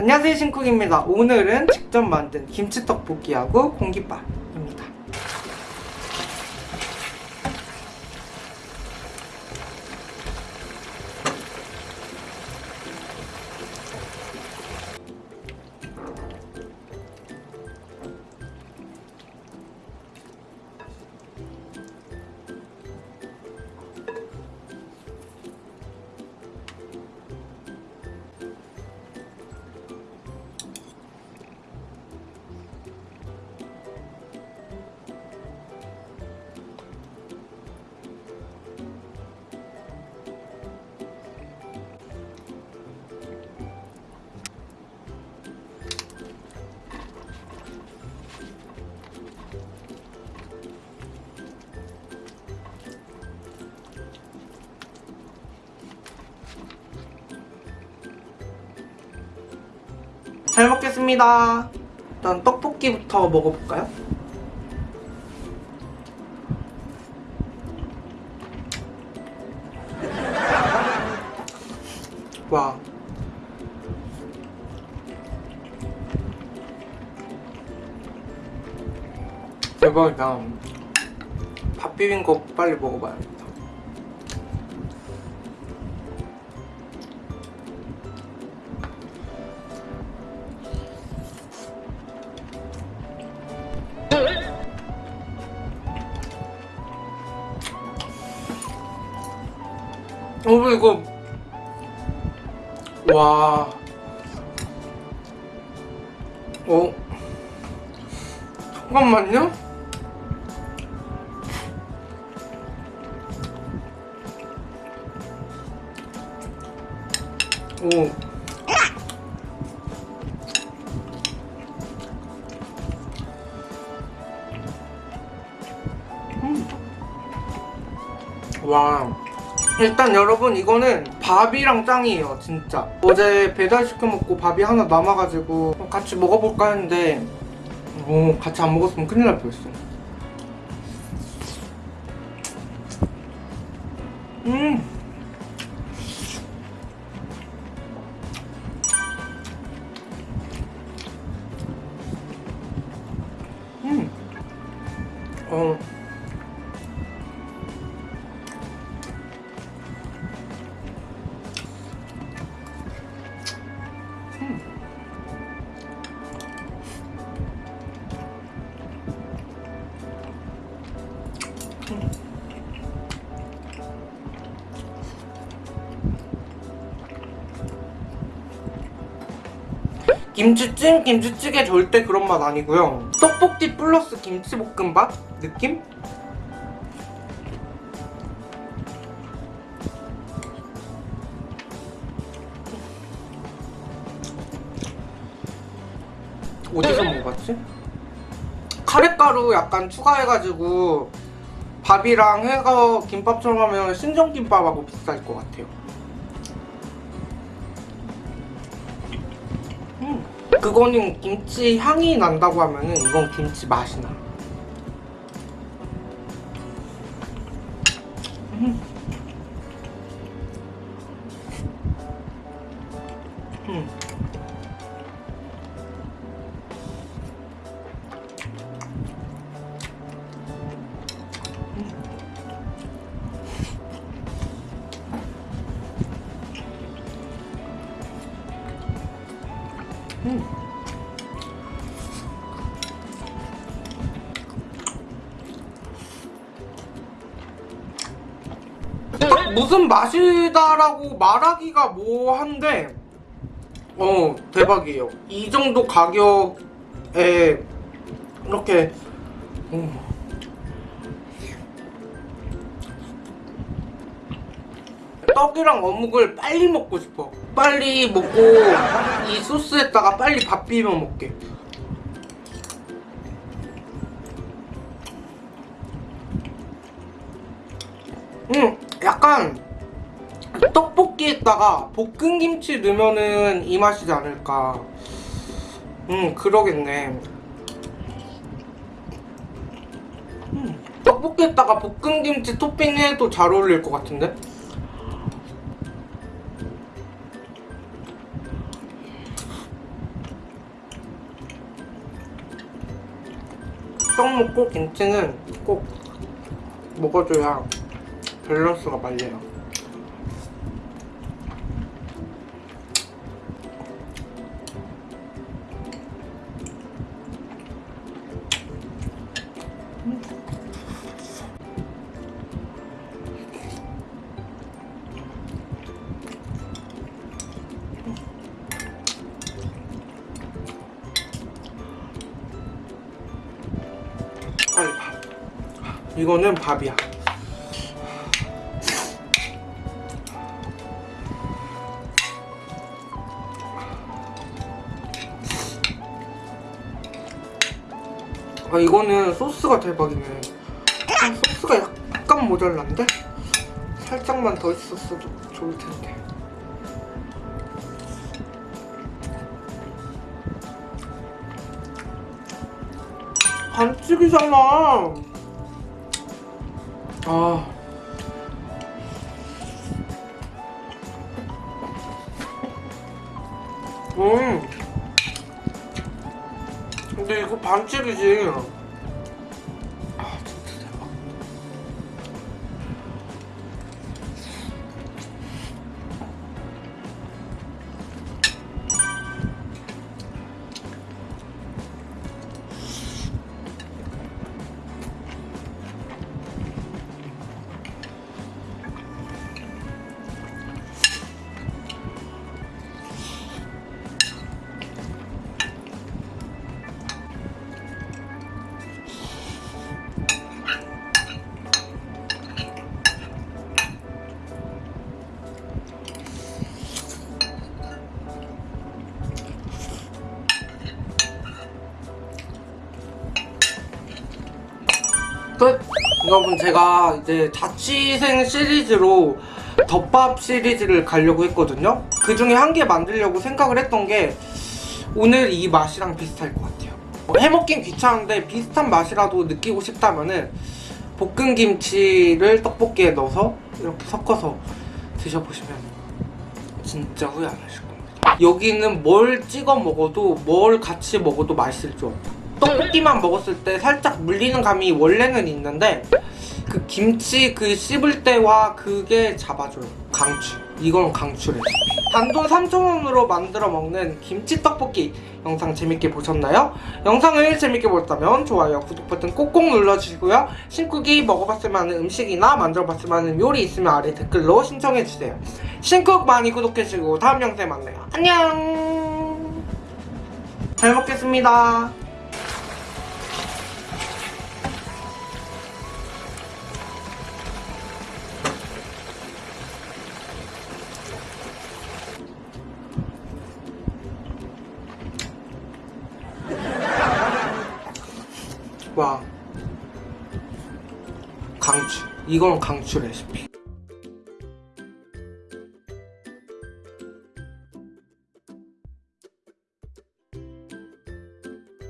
안녕하세요 신쿡입니다. 오늘은 직접 만든 김치떡볶이하고 공깃밥 잘 먹겠습니다. 일단 떡볶이부터 먹어볼까요? 와. 대박이다 밥거 빨리 먹어봐야 겠다 어머 이거. 와. 어? 잠깐만요. 오. 음. 와 일단 여러분 이거는 밥이랑 짱이에요 진짜 어제 배달시켜 먹고 밥이 하나 남아가지고 같이 먹어볼까 했는데 오 같이 안 먹었으면 큰일 날 뻔했어 음 음. 김치찜, 김치찌개 절대 그런 맛 아니고요 떡볶이 플러스 김치볶음밥 느낌? 어디서 먹어봤지? 카레가루 약간 추가해가지고 밥이랑 해서 김밥처럼 하면 신정김밥하고 비슷할 것 같아요 음, 그거는 김치 향이 난다고 하면은 이건 김치 맛이 나 음. 음. 음. 무슨 맛이다라고 말하기가 뭐한데 어 대박이에요 이 정도 가격에 이렇게 음. 떡이랑 어묵을 빨리 먹고 싶어. 빨리 먹고 이 소스에다가 빨리 밥 비벼 먹게. 음 약간 떡볶이에다가 볶은김치 넣으면은 이 맛이지 않을까. 음 그러겠네. 음, 떡볶이에다가 볶은김치 토핑해도 잘 어울릴 것 같은데? 떡 먹고 김치는 꼭 먹어줘야 밸런스가 맞아요. 빨리 밥. 이거는 밥이야. 아 이거는 소스가 대박이네. 아, 소스가 약간 모자란데? 살짝만 더 있었어도 좋을 텐데. 반칙이잖아. 아. 음. 근데 이거 반칙이지. 여러분 제가 이제 자취생 시리즈로 덮밥 시리즈를 가려고 했거든요. 그 중에 한 개 만들려고 생각을 했던 게 오늘 이 맛이랑 비슷할 것 같아요. 뭐 해먹긴 귀찮은데 비슷한 맛이라도 느끼고 싶다면은 볶은 김치를 떡볶이에 넣어서 이렇게 섞어서 드셔보시면 진짜 후회 안 하실 겁니다. 여기는 뭘 찍어 먹어도 뭘 같이 먹어도 맛있을 줄 알아요 떡볶이만 먹었을 때 살짝 물리는 감이 원래는 있는데 그 김치 그 씹을 때와 그게 잡아줘요. 강추. 이건 강추래 단돈 3,000원으로 만들어 먹는 김치 떡볶이. 영상 재밌게 보셨나요? 영상을 재밌게 보셨다면 좋아요 구독 버튼 꼭꼭 눌러주시고요. 신쿡이 먹어봤을 만한 음식이나 만들어봤을 만한 요리 있으면 아래 댓글로 신청해주세요. 신쿡 많이 구독해주시고 다음 영상에 만나요. 안녕! 잘 먹겠습니다 와 강추. 이건 강추 레시피